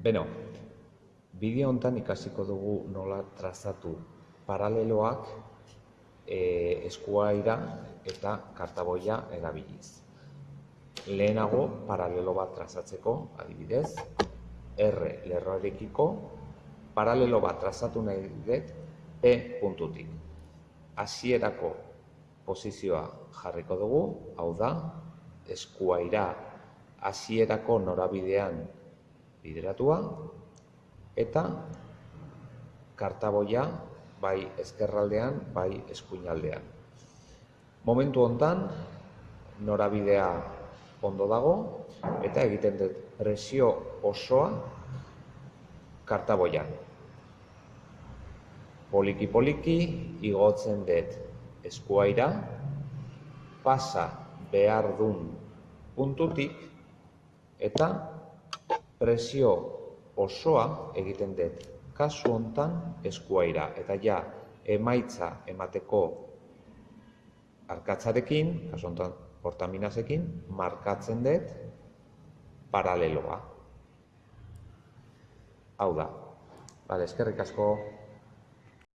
Beno, bideo hontan ikasiko dugu nola trazatu paraleloak e, eskuaira eta kartaboia erabiliz. Lehenago paralelo bat trazatzeko, adibidez, R lerroarekiko paralelo bat trazatu nahi dut E puntutik. Hasierako posizioa jarriko dugu, hau da, eskuaira hasierako norabidean bideratua eta kartaboia bai ezkerraldean, bai eskuinaldean. Momentu hontan norabidea ondo dago eta egiten dut presio osoa kartaboian. Poliki poliki igotzen dut eskuaira pasa behar dun puntutik eta presio osoa egiten dut kasu hontan eskuaira eta ja emaitza emateko arkatzarekin, kasu hontan portaminasekin, markatzen dut paraleloa. Hau da. Vale, eskerrik asko.